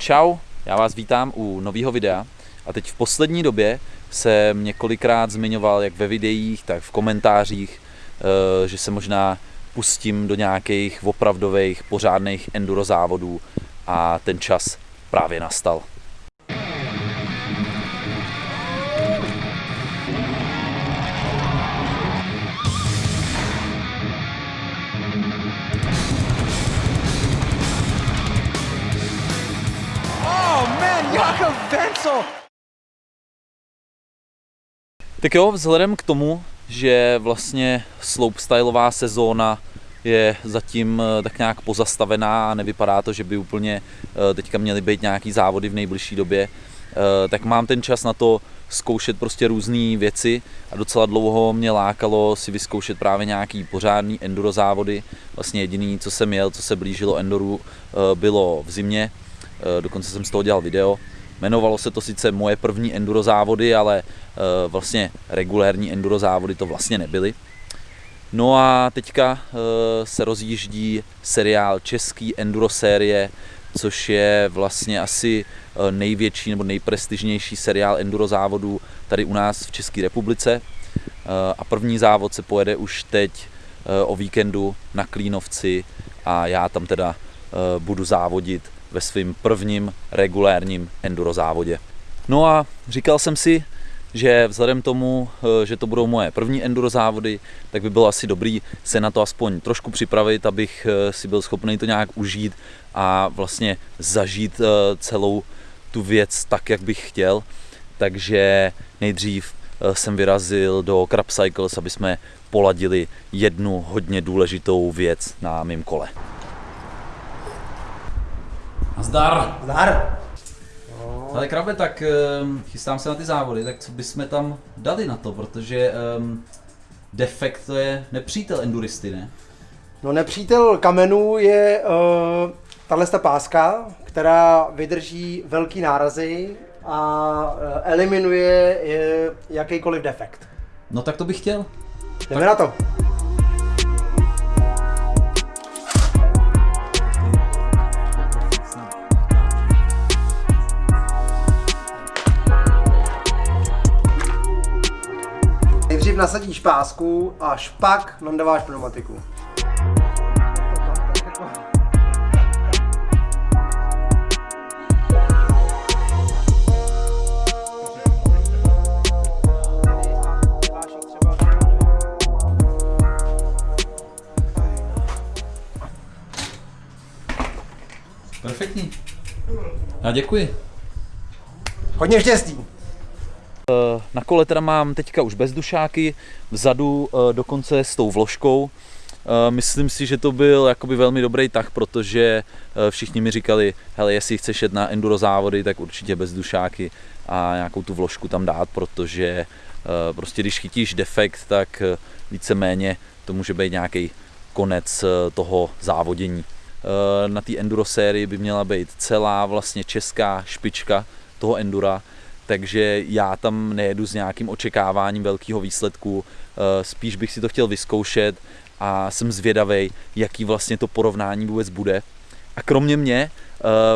Čau, já vás vítám u nového videa a teď v poslední době jsem několikrát zmiňoval jak ve videích, tak v komentářích, eh, že se možná pustím do nějakých opravdových pořádných enduro závodů a ten čas právě nastal. Wenzel! Tak jo, vzhledem k tomu, že vlastně slopestyleová sezóna je zatím eh, tak nějak pozastavená a nevypadá to, že by úplně eh, teďka měly být nějaký závody v nejbližší době, eh, tak mám ten čas na to zkoušet prostě různé věci a docela dlouho mě lákalo si vyzkoušet právě nějaký pořádný enduro závody. Vlastně jediný, co jsem jel, co se blížilo endoru, bylo v zimě, dokonce jsem z toho dělal video. Jmenovalo se to sice moje první enduro závody, ale vlastně regulérní enduro závody to vlastně nebyly. No a teďka se rozjíždí seriál Český enduro série, což je vlastně asi největší nebo nejprestižnější seriál enduro závodů tady u nás v České republice. A první závod se pojede už teď o víkendu na Klínovci a já tam teda budu závodit ve svém prvním regulérním enduro závodě. No a říkal jsem si, že vzhledem tomu, že to budou moje první enduro závody, tak by bylo asi dobrý se na to aspoň trošku připravit, abych si byl schopný to nějak užít a vlastně zažít celou tu věc tak, jak bych chtěl. Takže nejdřív jsem vyrazil do Crab Cycles, aby jsme poladili jednu hodně důležitou věc na mém kole. Zdar! Zdar! Ale krabe, tak um, chystám se na ty závody, tak co bychom tam dali na to, protože um, defekt to je nepřítel enduristy, ne? No nepřítel kamenů je uh, tahle páska, která vydrží velký nárazy a uh, eliminuje uh, jakýkoliv defekt. No tak to bych chtěl. Jdeme na to. Pásku, až pak nandáváš pneumatiku. Perfektní. Já děkuji. Hodně štěstí. Na kole teda mám teďka už bezdušáky, vzadu eh, dokonce s tou vložkou. Eh, Myslím si, že to byl jakoby velmi dobrý tah, protože eh, všichni mi říkali, hele, jestli chceš jet na enduro závody, tak určitě bezdušáky a nějakou tu vložku tam dát, protože prostě když chytíš defekt, tak víceméně to může být nějaký konec toho závodění. Na té enduro sérii by měla být celá vlastně česká špička toho endura, takže já tam nejedu s nějakým očekáváním velkého výsledku, spíš bych si to chtěl vyzkoušet a jsem zvědavý, jaký vlastně to porovnání vůbec bude. A kromě mě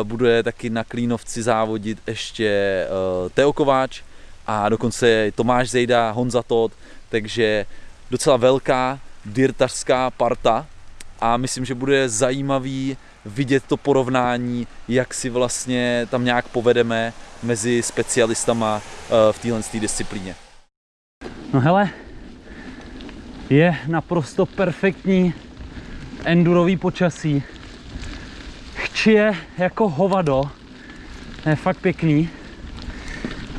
bude taky na Klínovci závodit ještě Teo Kováč a dokonce Tomáš Zejda, Honza Todd, takže docela velká dirtařská parta a myslím, že bude zajímavý vidět to porovnání, jak si vlastně tam nějak povedeme mezi specialistama v téhle disciplíně. No hele, je naprosto perfektní endurový počasí. Chčije jako hovado, je fakt pěkný,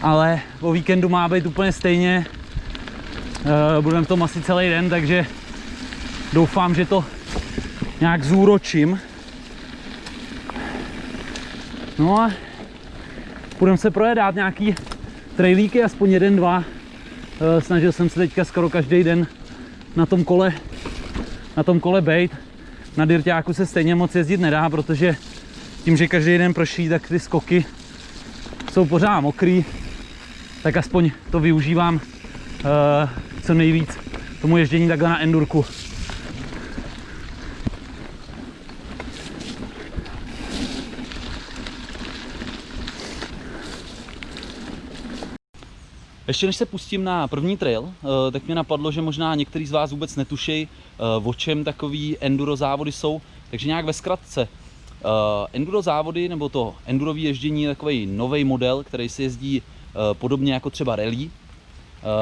ale o víkendu má být úplně stejně. Budeme v tom asi celý den, takže doufám, že to nějak zúročím. No a budeme se projedat nějaký trailíky, aspoň jeden, dva. Snažil jsem se teďka skoro každý den na tom kole, na tom kole bejt. Na dirťáku se stejně moc jezdit nedá, protože tím, že každý den prší, tak ty skoky jsou pořád mokrý, tak aspoň to využívám uh, co nejvíc tomu ježdění takhle na endurku. Ještě než se pustím na první trail, eh, tak mě napadlo, že možná některý z vás vůbec netuší, eh, o čem takový enduro závody jsou, takže nějak ve zkratce. Eh, enduro závody, nebo to endurový ježdění je takový nový model, který se jezdí podobně jako třeba rally.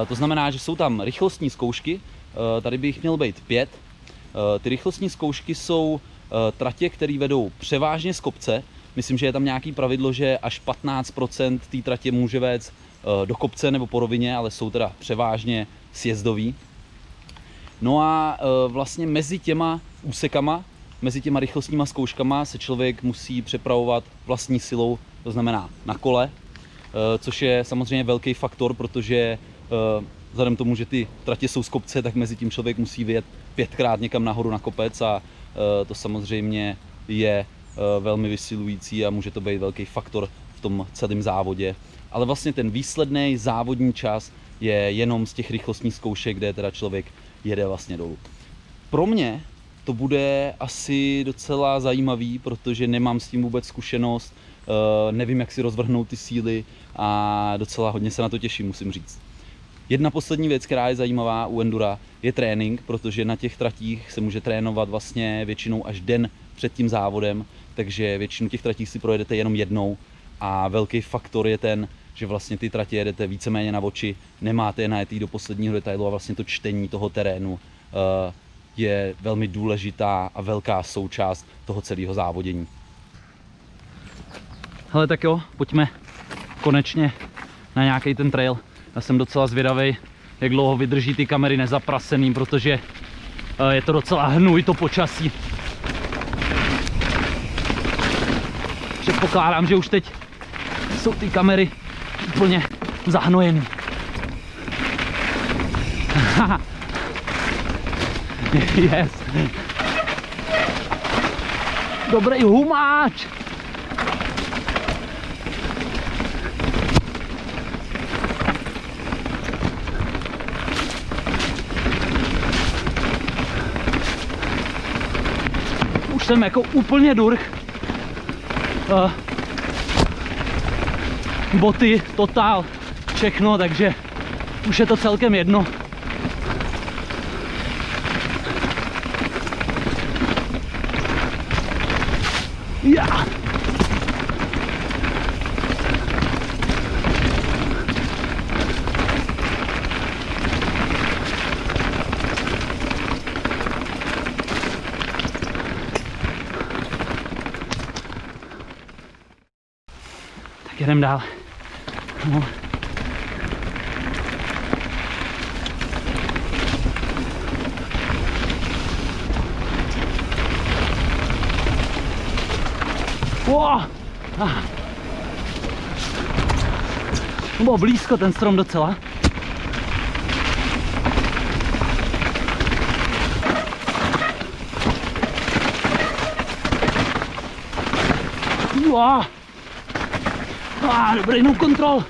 To znamená, že jsou tam rychlostní zkoušky, tady by jich být pět. Ty rychlostní zkoušky jsou tratě, které vedou převážně z kopce. Myslím, že je tam nějaký pravidlo, že až 15% té tratě může vést Eh, do kopce nebo po rovině, ale jsou teda převážně sjezdový. No a eh, vlastně mezi těma úsekama, mezi těma rychlostníma zkouškama se člověk musí přepravovat vlastní silou, to znamená na kole, eh, což je samozřejmě velký faktor, protože vzhledem tomu, že ty tratě jsou z kopce, tak mezi tím člověk musí vyjet pětkrát někam nahoru na kopec a to samozřejmě je velmi vysilující a může to být velký faktor v tom celém závodě ale vlastně ten výsledný závodní čas je jenom z těch rychlostních zkoušek, kde teda člověk jede vlastně dolů. Pro mě to bude asi docela zajímavý, protože nemám s tím vůbec zkušenost, eh, nevím, jak si rozvrhnout ty síly a docela hodně se na to těším, musím říct. Jedna poslední věc, která je zajímavá u Endura, je trénink, protože na těch tratích se může trénovat vlastně většinou až den před tím závodem, takže většinu těch tratí si projedete jenom jednou a velký faktor je ten, že vlastně ty tratě jedete víceméně na oči, nemáte je najetý do posledního detailu a vlastně to čtení toho terénu eh, je velmi důležitá a velká součást toho celého závodění. Hele tak jo, pojďme konečně na nějaký ten trail. Já jsem docela zvědavý, jak dlouho vydrží ty kamery nezaprasený, protože eh, je to docela hnůj to počasí. Předpokládám, že už teď jsou ty kamery úplně zahnojený. yes. Dobrý humáč. Už jsem jako úplně durch. Uh, boty, totál, všechno, takže už je to celkem jedno. Ja. Tak jedem dál. No. Wow. Ah. Bylo blízko ten strom docela. Wow. Ah, dobrý no kontrol.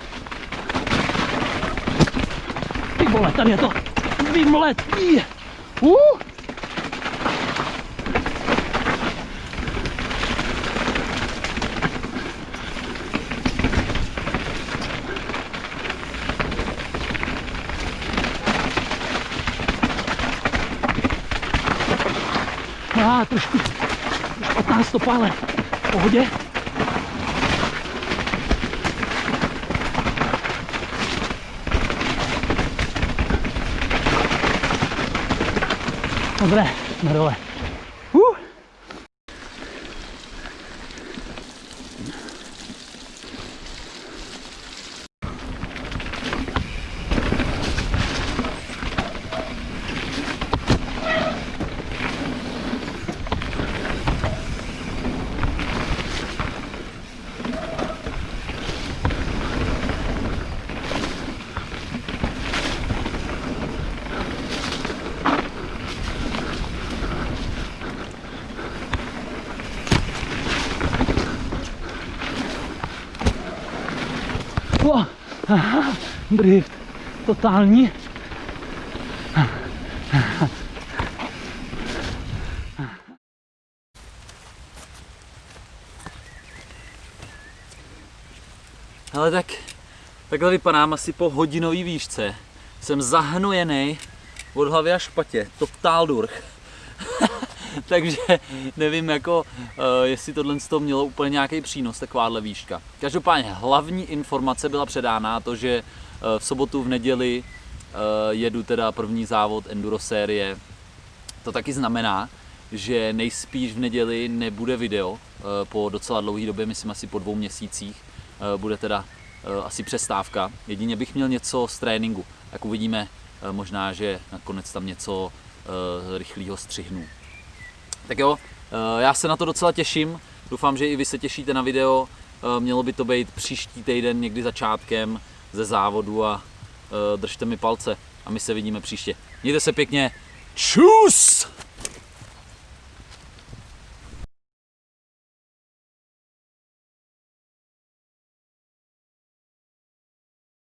Ty vole, tady je to vymletý. Uh. Ah, trošku, trošku od nás stopa, ale v pohodě. Ну, бля, ну, здорово. O, aha, drift, totální. Ale tak Takhle vypadám asi po hodinový výšce. Jsem zahnojený od hlavy až špatě, totál durch. Takže nevím, jako, uh, jestli tohle z toho mělo úplně nějaký přínos, takováhle výška. Každopádně hlavní informace byla předána, to, že uh, v sobotu, v neděli uh, jedu teda první závod enduro série. To taky znamená, že nejspíš v neděli nebude video po docela dlouhé době, myslím asi po dvou měsících. Bude teda asi přestávka. Jedině bych měl něco z tréninku. Jak uvidíme, možná, že nakonec tam něco rychlého střihnu. Tak jo, eh, já se na to docela těším. Doufám, že i vy se těšíte na video. Eh, Mělo by to být příští týden, někdy začátkem ze závodu a eh, držte mi palce a my se vidíme příště. Mějte se pěkně. Čus!